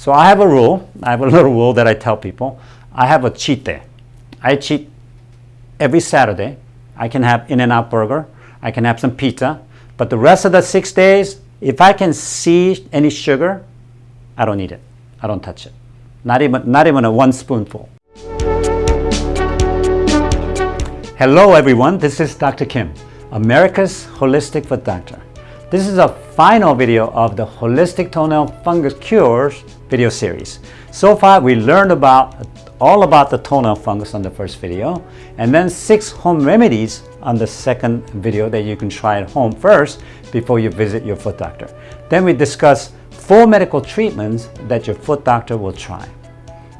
So I have a rule. I have a little rule that I tell people. I have a cheat day. I cheat every Saturday. I can have In-N-Out Burger. I can have some pizza. But the rest of the six days, if I can see any sugar, I don't eat it. I don't touch it. Not even, not even a one spoonful. Hello everyone, this is Dr. Kim, America's Holistic Foot Doctor. This is a final video of the Holistic Toenail Fungus Cures video series. So far we learned about all about the toenail fungus on the first video and then six home remedies on the second video that you can try at home first before you visit your foot doctor. Then we discuss four medical treatments that your foot doctor will try.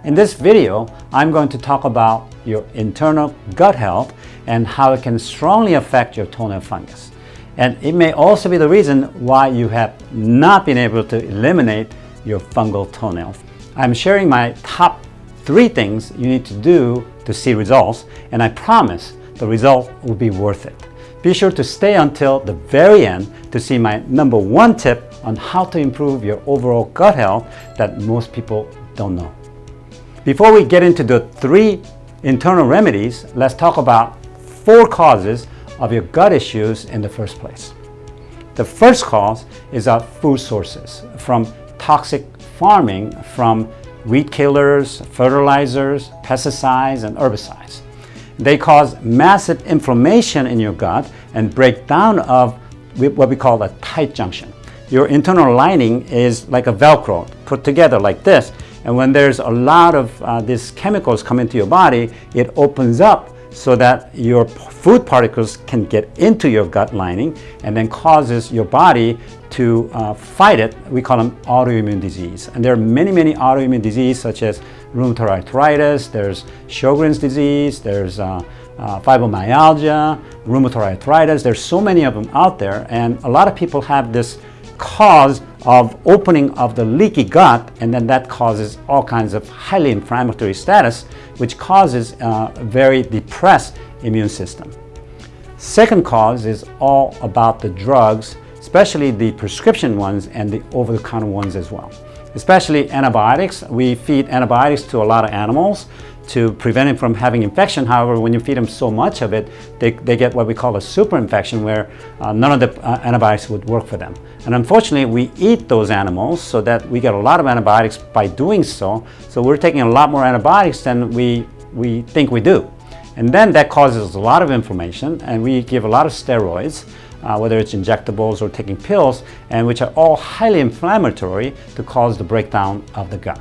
In this video, I'm going to talk about your internal gut health and how it can strongly affect your toenail fungus. And it may also be the reason why you have not been able to eliminate your fungal toenails. I'm sharing my top three things you need to do to see results, and I promise the result will be worth it. Be sure to stay until the very end to see my number one tip on how to improve your overall gut health that most people don't know. Before we get into the three internal remedies, let's talk about four causes of your gut issues in the first place. The first cause is our food sources, from toxic farming, from weed killers, fertilizers, pesticides, and herbicides. They cause massive inflammation in your gut and breakdown of what we call a tight junction. Your internal lining is like a Velcro put together like this. And when there's a lot of uh, these chemicals come into your body, it opens up so that your food particles can get into your gut lining and then causes your body to uh, fight it. We call them autoimmune disease. And there are many, many autoimmune diseases such as rheumatoid arthritis, there's Sjogren's disease, there's uh, uh, fibromyalgia, rheumatoid arthritis. There's so many of them out there and a lot of people have this cause of opening of the leaky gut and then that causes all kinds of highly inflammatory status which causes uh, a very depressed immune system. Second cause is all about the drugs, especially the prescription ones and the over-the-counter ones as well. Especially antibiotics. We feed antibiotics to a lot of animals to prevent them from having infection. However, when you feed them so much of it, they, they get what we call a super infection where uh, none of the uh, antibiotics would work for them. And unfortunately, we eat those animals so that we get a lot of antibiotics by doing so. So we're taking a lot more antibiotics than we, we think we do. And then that causes a lot of inflammation and we give a lot of steroids, uh, whether it's injectables or taking pills, and which are all highly inflammatory to cause the breakdown of the gut.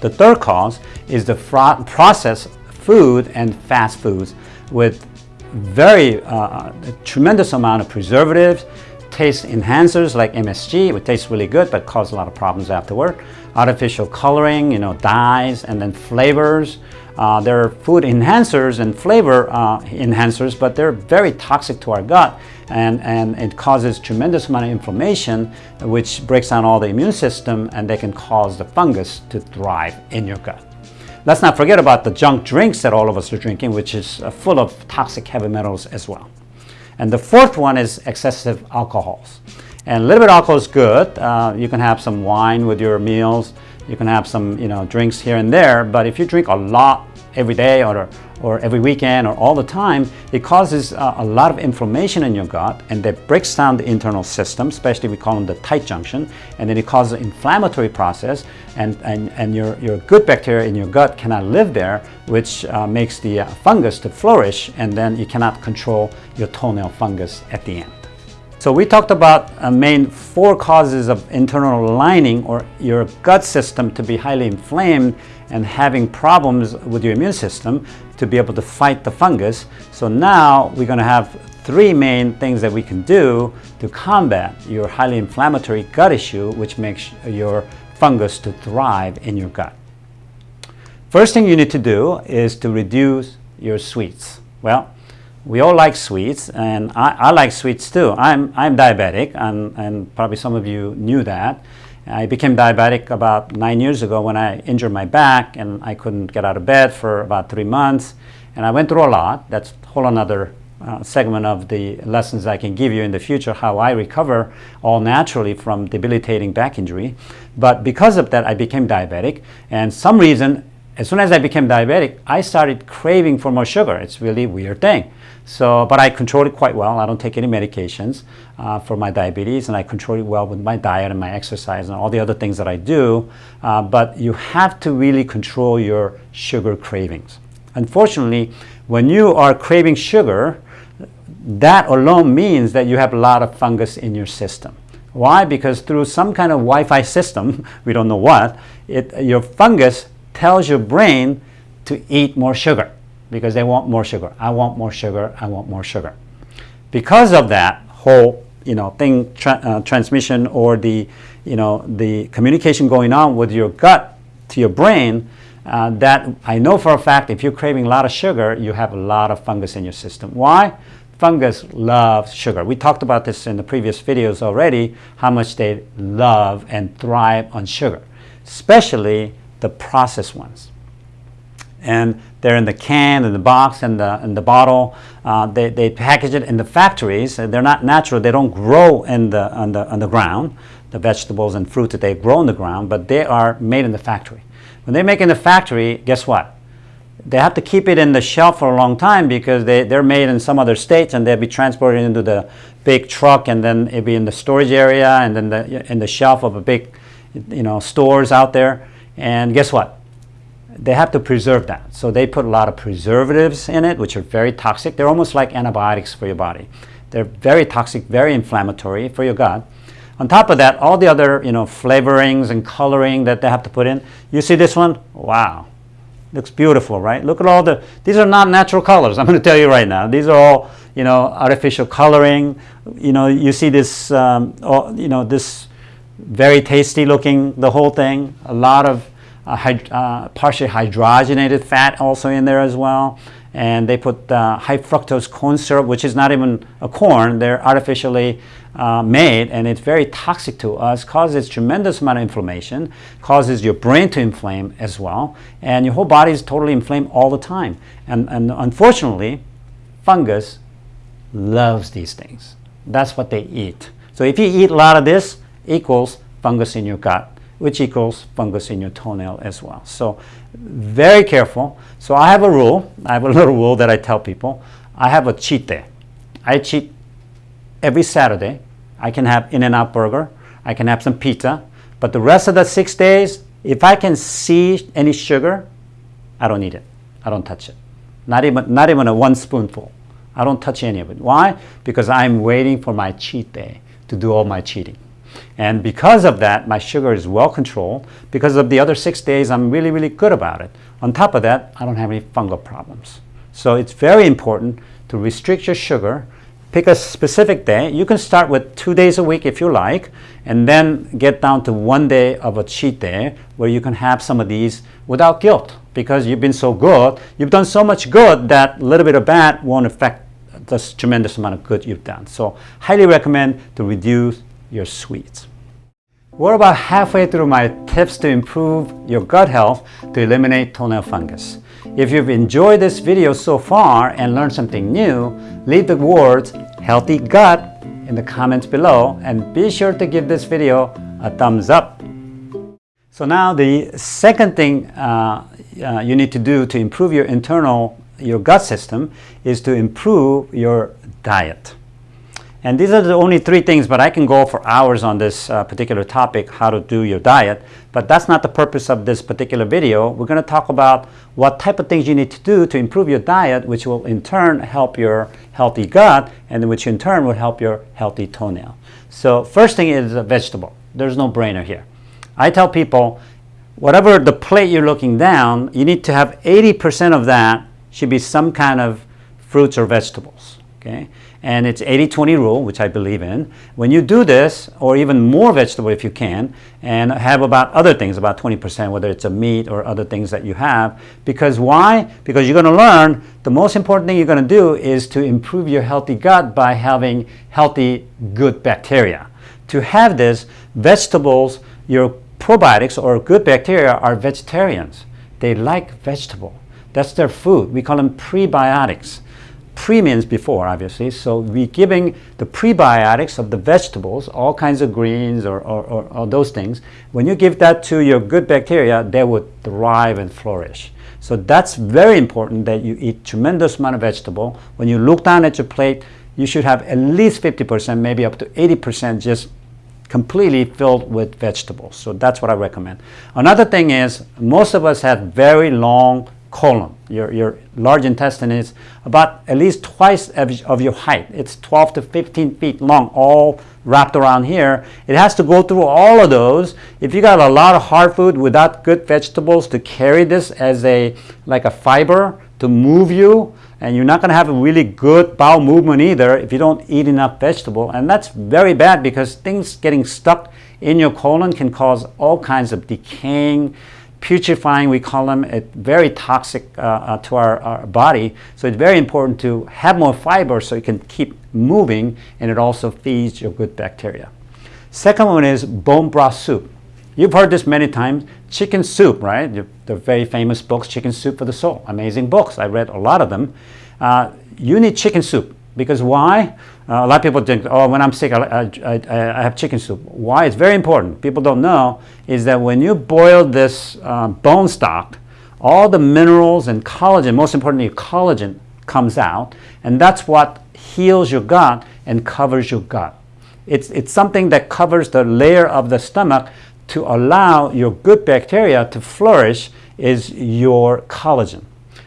The third cause is the processed food and fast foods with very uh, tremendous amount of preservatives, taste enhancers like MSG, which tastes really good but cause a lot of problems afterward, artificial coloring, you know, dyes, and then flavors, uh, they're food enhancers and flavor uh, enhancers, but they're very toxic to our gut and, and it causes tremendous amount of inflammation which breaks down all the immune system and they can cause the fungus to thrive in your gut. Let's not forget about the junk drinks that all of us are drinking, which is uh, full of toxic heavy metals as well. And the fourth one is excessive alcohols. And a little bit of alcohol is good. Uh, you can have some wine with your meals. You can have some, you know, drinks here and there, but if you drink a lot every day or, or every weekend or all the time, it causes uh, a lot of inflammation in your gut and that breaks down the internal system, especially we call them the tight junction, and then it causes an inflammatory process and, and, and your, your good bacteria in your gut cannot live there, which uh, makes the uh, fungus to flourish and then you cannot control your toenail fungus at the end. So we talked about a main four causes of internal lining or your gut system to be highly inflamed and having problems with your immune system to be able to fight the fungus. So now we're going to have three main things that we can do to combat your highly inflammatory gut issue which makes your fungus to thrive in your gut. First thing you need to do is to reduce your sweets. Well, we all like sweets, and I, I like sweets too. I'm, I'm diabetic, and, and probably some of you knew that. I became diabetic about nine years ago when I injured my back and I couldn't get out of bed for about three months. And I went through a lot. That's a whole another uh, segment of the lessons I can give you in the future how I recover all naturally from debilitating back injury. But because of that, I became diabetic. And some reason, as soon as I became diabetic, I started craving for more sugar. It's really weird thing. So, but I control it quite well. I don't take any medications uh, for my diabetes, and I control it well with my diet and my exercise and all the other things that I do. Uh, but you have to really control your sugar cravings. Unfortunately, when you are craving sugar, that alone means that you have a lot of fungus in your system. Why? Because through some kind of Wi-Fi system, we don't know what, it, your fungus tells your brain to eat more sugar because they want more sugar. I want more sugar. I want more sugar. Because of that whole you know thing tra uh, transmission or the you know the communication going on with your gut to your brain, uh, that I know for a fact if you're craving a lot of sugar, you have a lot of fungus in your system. Why? Fungus loves sugar. We talked about this in the previous videos already, how much they love and thrive on sugar, especially the processed ones and they're in the can, in the box, and the, in the bottle. Uh, they, they package it in the factories. They're not natural. They don't grow in the, on, the, on the ground, the vegetables and fruit that they grow in the ground, but they are made in the factory. When they make in the factory, guess what? They have to keep it in the shelf for a long time because they, they're made in some other states and they'll be transported into the big truck and then it'll be in the storage area and then the, in the shelf of a big you know, stores out there. And guess what? they have to preserve that. So they put a lot of preservatives in it, which are very toxic. They're almost like antibiotics for your body. They're very toxic, very inflammatory for your gut. On top of that, all the other you know flavorings and coloring that they have to put in. You see this one? Wow. Looks beautiful, right? Look at all the, these are not natural colors. I'm going to tell you right now. These are all, you know, artificial coloring. You know, you see this, um, all, you know, this very tasty looking, the whole thing. A lot of uh, hyd uh, partially hydrogenated fat also in there as well. And they put uh, high fructose corn syrup, which is not even a corn. They're artificially uh, made, and it's very toxic to us, causes tremendous amount of inflammation, causes your brain to inflame as well, and your whole body is totally inflamed all the time. And, and unfortunately, fungus loves these things. That's what they eat. So if you eat a lot of this, equals fungus in your gut which equals fungus in your toenail as well. So very careful. So I have a rule. I have a little rule that I tell people. I have a cheat day. I cheat every Saturday. I can have In-N-Out burger. I can have some pizza. But the rest of the six days, if I can see any sugar, I don't eat it. I don't touch it. Not even, not even a one spoonful. I don't touch any of it. Why? Because I'm waiting for my cheat day to do all my cheating. And because of that, my sugar is well controlled. Because of the other six days, I'm really, really good about it. On top of that, I don't have any fungal problems. So it's very important to restrict your sugar. Pick a specific day. You can start with two days a week if you like, and then get down to one day of a cheat day where you can have some of these without guilt because you've been so good. You've done so much good that a little bit of bad won't affect the tremendous amount of good you've done. So highly recommend to reduce your sweets. We're about halfway through my tips to improve your gut health to eliminate toenail fungus. If you've enjoyed this video so far and learned something new, leave the words healthy gut in the comments below and be sure to give this video a thumbs up. So now the second thing uh, uh, you need to do to improve your internal, your gut system is to improve your diet. And these are the only three things, but I can go for hours on this uh, particular topic, how to do your diet. But that's not the purpose of this particular video. We're going to talk about what type of things you need to do to improve your diet, which will in turn help your healthy gut, and which in turn will help your healthy toenail. So first thing is a vegetable. There's no brainer here. I tell people, whatever the plate you're looking down, you need to have 80% of that should be some kind of fruits or vegetables. Okay? And it's 80-20 rule, which I believe in. When you do this, or even more vegetable if you can, and have about other things, about 20%, whether it's a meat or other things that you have. Because why? Because you're going to learn the most important thing you're going to do is to improve your healthy gut by having healthy, good bacteria. To have this, vegetables, your probiotics or good bacteria are vegetarians. They like vegetable. That's their food. We call them prebiotics premiums before, obviously. So we're giving the prebiotics of the vegetables, all kinds of greens or, or, or, or, those things. When you give that to your good bacteria, they would thrive and flourish. So that's very important that you eat tremendous amount of vegetable. When you look down at your plate, you should have at least 50%, maybe up to 80% just completely filled with vegetables. So that's what I recommend. Another thing is most of us have very long colon. Your, your large intestine is about at least twice of, your height. It's 12 to 15 feet long, all wrapped around here. It has to go through all of those. If you got a lot of hard food without good vegetables to carry this as a like a fiber to move you, and you're not going to have a really good bowel movement either if you don't eat enough vegetable. And that's very bad because things getting stuck in your colon can cause all kinds of decaying, putrefying, we call them, it, very toxic uh, uh, to our, our, body. So it's very important to have more fiber so you can keep moving and it also feeds your good bacteria. Second one is bone broth soup. You've heard this many times. Chicken soup, right? The very famous books, Chicken Soup for the Soul. Amazing books. I read a lot of them. Uh, you need chicken soup because why? Uh, a lot of people think, oh, when I'm sick, I, I, I, have chicken soup. Why? It's very important. People don't know is that when you boil this uh, bone stock, all the minerals and collagen, most importantly, collagen comes out, and that's what heals your gut and covers your gut. It's, it's something that covers the layer of the stomach to allow your good bacteria to flourish is your collagen.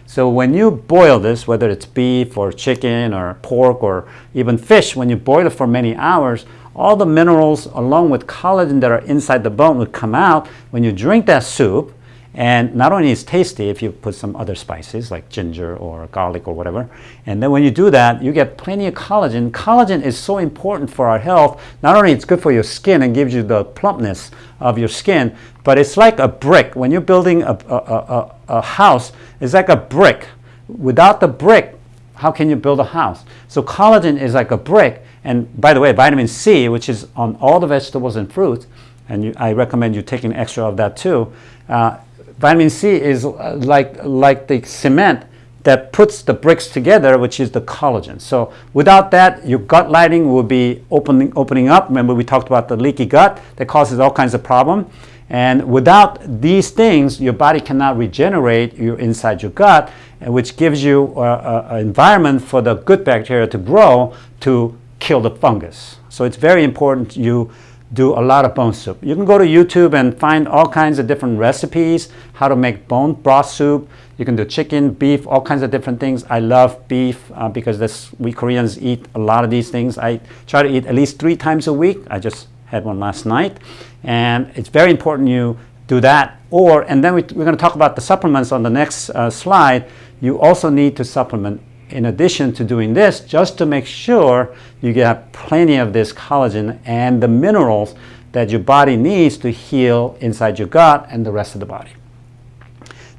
So when you boil this, whether it's beef or chicken or pork or even fish, when you boil it for many hours, all the minerals along with collagen that are inside the bone would come out. When you drink that soup, and not only is tasty if you put some other spices like ginger or garlic or whatever. And then when you do that, you get plenty of collagen. Collagen is so important for our health. Not only it's good for your skin and gives you the plumpness of your skin, but it's like a brick. When you're building a, a, a, a house, it's like a brick. Without the brick, how can you build a house? So collagen is like a brick. And by the way, vitamin C, which is on all the vegetables and fruits, and you, I recommend you taking extra of that too, uh, Vitamin C is uh, like, like the cement that puts the bricks together, which is the collagen. So without that, your gut lining will be opening, opening up. Remember we talked about the leaky gut that causes all kinds of problem. And without these things, your body cannot regenerate your inside your gut, which gives you an environment for the good bacteria to grow to kill the fungus. So it's very important you do a lot of bone soup. You can go to YouTube and find all kinds of different recipes, how to make bone broth soup. You can do chicken, beef, all kinds of different things. I love beef uh, because this, we Koreans eat a lot of these things. I try to eat at least three times a week. I just had one last night. And it's very important you do that. Or, and then we, are going to talk about the supplements on the next uh, slide. You also need to supplement in addition to doing this, just to make sure you get plenty of this collagen and the minerals that your body needs to heal inside your gut and the rest of the body.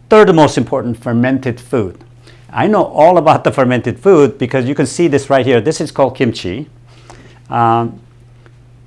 Third most important, fermented food. I know all about the fermented food because you can see this right here. This is called kimchi. Um,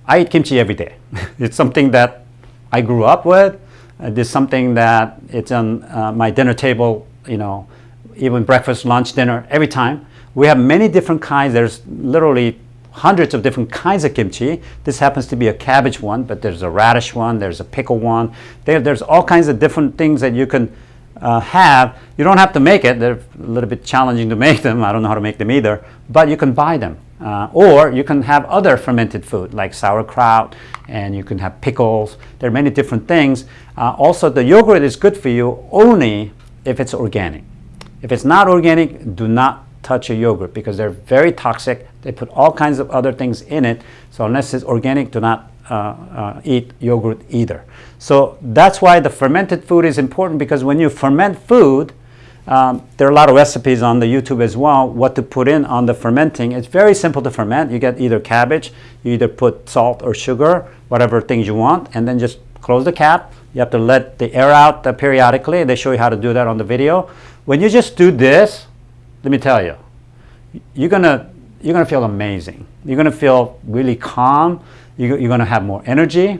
I eat kimchi every day. it's something that I grew up with. Uh, it's something that it's on uh, my dinner table, you know, even breakfast, lunch, dinner, every time. We have many different kinds. There's literally hundreds of different kinds of kimchi. This happens to be a cabbage one, but there's a radish one, there's a pickle one. There, there's all kinds of different things that you can uh, have. You don't have to make it. They're a little bit challenging to make them. I don't know how to make them either, but you can buy them. Uh, or you can have other fermented food like sauerkraut and you can have pickles. There are many different things. Uh, also, the yogurt is good for you only if it's organic. If it's not organic, do not touch a yogurt because they're very toxic. They put all kinds of other things in it. So unless it's organic, do not uh, uh, eat yogurt either. So that's why the fermented food is important because when you ferment food, um, there are a lot of recipes on the YouTube as well, what to put in on the fermenting. It's very simple to ferment. You get either cabbage, you either put salt or sugar, whatever things you want, and then just close the cap. You have to let the air out periodically. They show you how to do that on the video. When you just do this, let me tell you, you're gonna you're gonna feel amazing. You're gonna feel really calm. You're, gonna have more energy,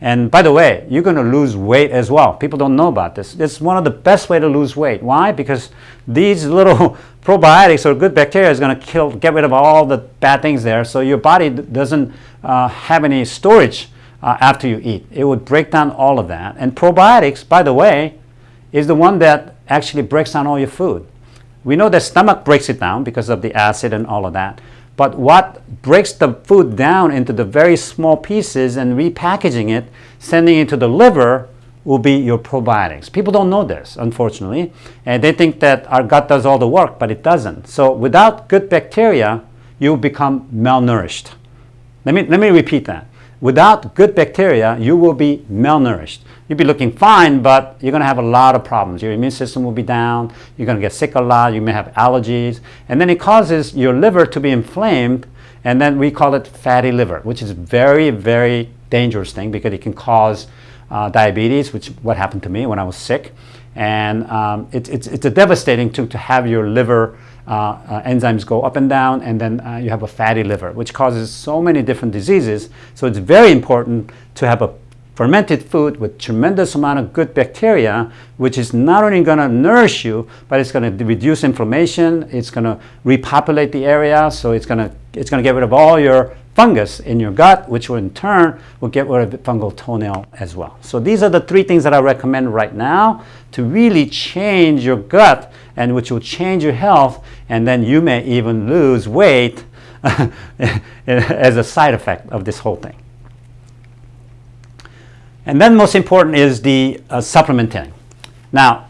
And by the way, you're going to lose weight as well. People don't know about this. It's one of the best way to lose weight. Why? Because these little probiotics or good bacteria is going to kill, get rid of all the bad things there. So your body doesn't uh, have any storage uh, after you eat. It would break down all of that. And probiotics, by the way, is the one that actually breaks down all your food. We know the stomach breaks it down because of the acid and all of that. But what breaks the food down into the very small pieces and repackaging it, sending it to the liver, will be your probiotics. People don't know this, unfortunately, and they think that our gut does all the work, but it doesn't. So without good bacteria, you become malnourished. Let me, let me repeat that. Without good bacteria, you will be malnourished. You'll be looking fine, but you're going to have a lot of problems. Your immune system will be down. You're going to get sick a lot. You may have allergies. And then it causes your liver to be inflamed. And then we call it fatty liver, which is very, very dangerous thing because it can cause uh, diabetes, which what happened to me when I was sick. And um, it, it's, it's a devastating to, to have your liver enzymes go up and down, and then uh, you have a fatty liver, which causes so many different diseases. So it's very important to have a fermented food with tremendous amount of good bacteria, which is not only going to nourish you, but it's going to reduce inflammation. It's going to repopulate the area, so it's going to it's going to get rid of all your fungus in your gut, which will in turn will get rid of fungal toenail as well. So these are the three things that I recommend right now to really change your gut and which will change your health and then you may even lose weight as a side effect of this whole thing. And then most important is the uh, supplementing. Now,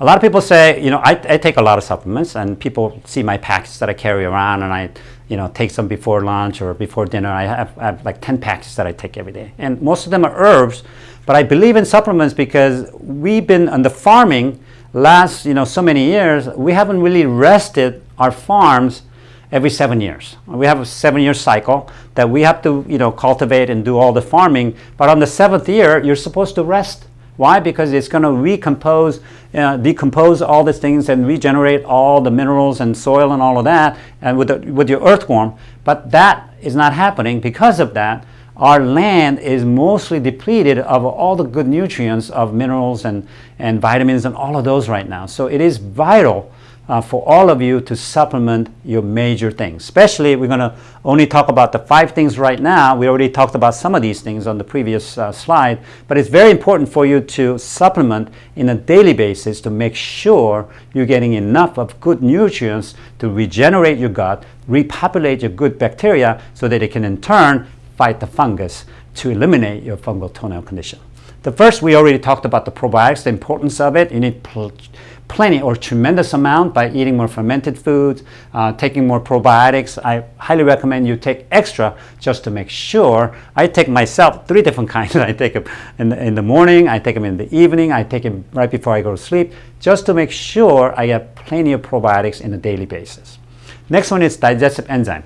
a lot of people say, you know, I, I, take a lot of supplements and people see my packs that I carry around and I, you know, take some before lunch or before dinner. I have, I have like 10 packs that I take every day. And most of them are herbs, but I believe in supplements because we've been on the farming last, you know, so many years, we haven't really rested our farms every seven years. We have a seven-year cycle that we have to, you know, cultivate and do all the farming. But on the seventh year, you're supposed to rest why? Because it's going to recompose, uh, decompose all these things and regenerate all the minerals and soil and all of that and with, the, with your earthworm. But that is not happening. Because of that, our land is mostly depleted of all the good nutrients of minerals and, and vitamins and all of those right now. So it is vital uh, for all of you to supplement your major things. Especially, we're going to only talk about the five things right now. We already talked about some of these things on the previous uh, slide, but it's very important for you to supplement in a daily basis to make sure you're getting enough of good nutrients to regenerate your gut, repopulate your good bacteria so that it can in turn fight the fungus to eliminate your fungal toenail condition. The first, we already talked about the probiotics, the importance of it. You need plenty or tremendous amount by eating more fermented foods, uh, taking more probiotics. I highly recommend you take extra just to make sure. I take myself three different kinds. I take them in the, in the morning, I take them in the evening, I take them right before I go to sleep, just to make sure I get plenty of probiotics in a daily basis. Next one is digestive enzyme.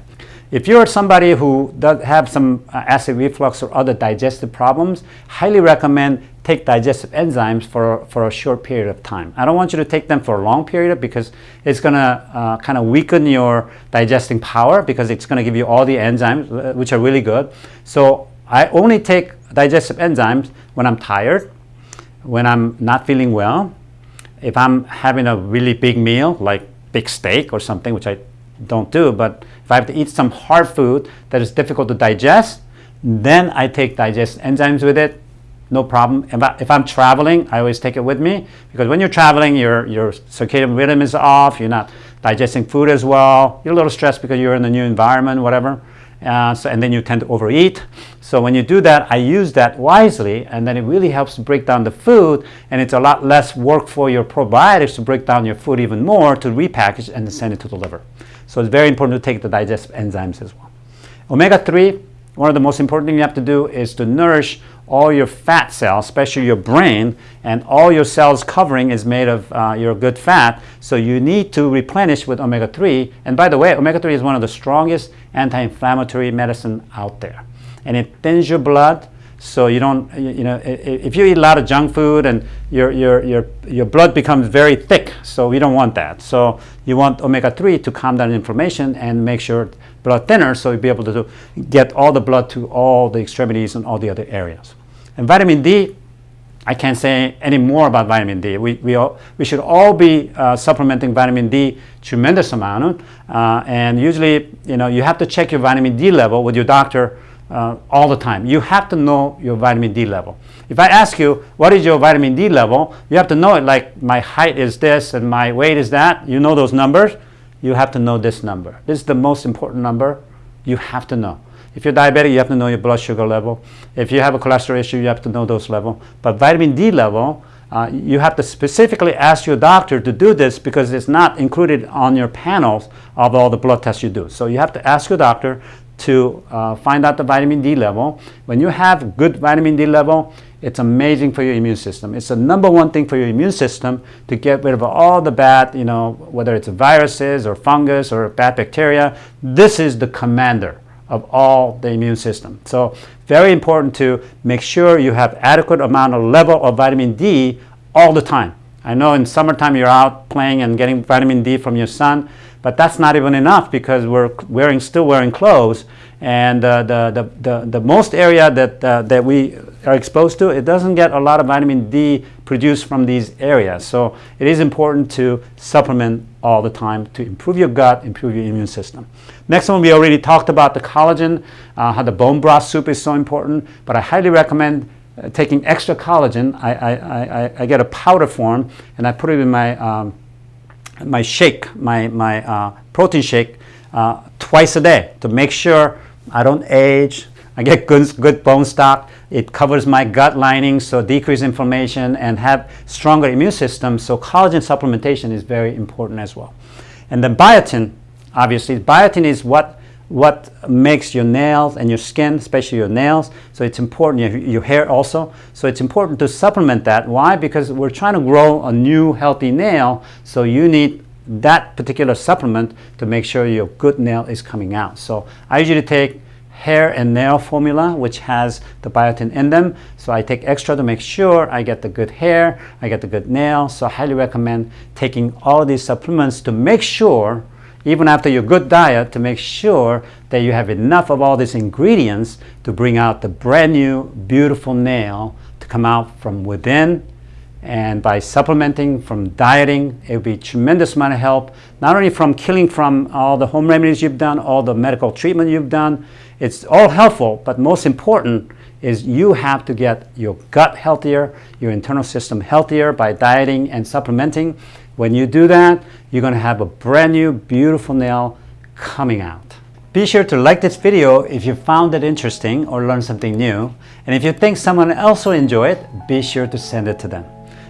If you're somebody who does have some uh, acid reflux or other digestive problems, highly recommend take digestive enzymes for, for a short period of time. I don't want you to take them for a long period because it's going to uh, kind of weaken your digesting power because it's going to give you all the enzymes, uh, which are really good. So I only take digestive enzymes when I'm tired, when I'm not feeling well, if I'm having a really big meal, like big steak or something, which I don't do, but I have to eat some hard food that is difficult to digest, then I take digest enzymes with it, no problem. If, I, if I'm traveling, I always take it with me because when you're traveling, your, your circadian rhythm is off, you're not digesting food as well, you're a little stressed because you're in a new environment, whatever. Uh, so, and then you tend to overeat. So when you do that, I use that wisely, and then it really helps to break down the food, and it's a lot less work for your probiotics to break down your food even more to repackage and send it to the liver. So it's very important to take the digestive enzymes as well. Omega-3, one of the most important things you have to do is to nourish all your fat cells, especially your brain, and all your cells covering is made of uh, your good fat. So you need to replenish with omega-3. And by the way, omega-3 is one of the strongest anti-inflammatory medicine out there. And it thins your blood, so you don't, you know, if you eat a lot of junk food and your, your, your, your blood becomes very thick, so we don't want that. So you want omega-3 to calm down inflammation and make sure blood thinner so you'll be able to get all the blood to all the extremities and all the other areas. And vitamin D, I can't say any more about vitamin D. We, we, all, we should all be uh, supplementing vitamin D tremendous amount. Uh, and usually, you know, you have to check your vitamin D level with your doctor uh, all the time. You have to know your vitamin D level. If I ask you, what is your vitamin D level? You have to know it like my height is this and my weight is that. You know those numbers. You have to know this number. This is the most important number you have to know. If you're diabetic, you have to know your blood sugar level. If you have a cholesterol issue, you have to know those level. But vitamin D level, uh, you have to specifically ask your doctor to do this because it's not included on your panels of all the blood tests you do. So you have to ask your doctor to uh, find out the vitamin D level. When you have good vitamin D level, it's amazing for your immune system. It's the number one thing for your immune system to get rid of all the bad, you know, whether it's viruses or fungus or bad bacteria. This is the commander of all the immune system. So very important to make sure you have adequate amount of level of vitamin D all the time. I know in summertime you're out playing and getting vitamin D from your sun, but that's not even enough because we're wearing still wearing clothes and uh, the, the, the, the, most area that, uh, that we are exposed to, it doesn't get a lot of vitamin D produced from these areas. So it is important to supplement all the time to improve your gut, improve your immune system. Next one, we already talked about the collagen, uh, how the bone broth soup is so important, but I highly recommend uh, taking extra collagen. I, I, I, I, get a powder form and I put it in my, um, my shake, my, my uh, protein shake uh, twice a day to make sure I don't age, I get good, good bone stock. It covers my gut lining, so decrease inflammation and have stronger immune system. So collagen supplementation is very important as well. And then biotin, obviously, biotin is what what makes your nails and your skin, especially your nails. So it's important, your, your hair also. So it's important to supplement that. Why? Because we're trying to grow a new healthy nail. So you need that particular supplement to make sure your good nail is coming out. So I usually take hair and nail formula which has the biotin in them. So I take extra to make sure I get the good hair I get the good nail. So I highly recommend taking all these supplements to make sure even after your good diet to make sure that you have enough of all these ingredients to bring out the brand new beautiful nail to come out from within. And by supplementing from dieting it will be tremendous amount of help not only from killing from all the home remedies you've done all the medical treatment you've done it's all helpful, but most important is you have to get your gut healthier, your internal system healthier by dieting and supplementing. When you do that, you're going to have a brand new, beautiful nail coming out. Be sure to like this video if you found it interesting or learned something new. And if you think someone else will enjoy it, be sure to send it to them.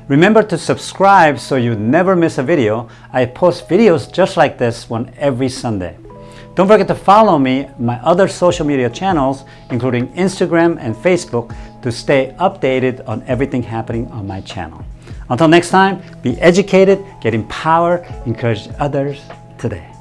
Remember to subscribe so you never miss a video. I post videos just like this one every Sunday. Don't forget to follow me my other social media channels, including Instagram and Facebook, to stay updated on everything happening on my channel. Until next time, be educated, get empowered, encourage others today.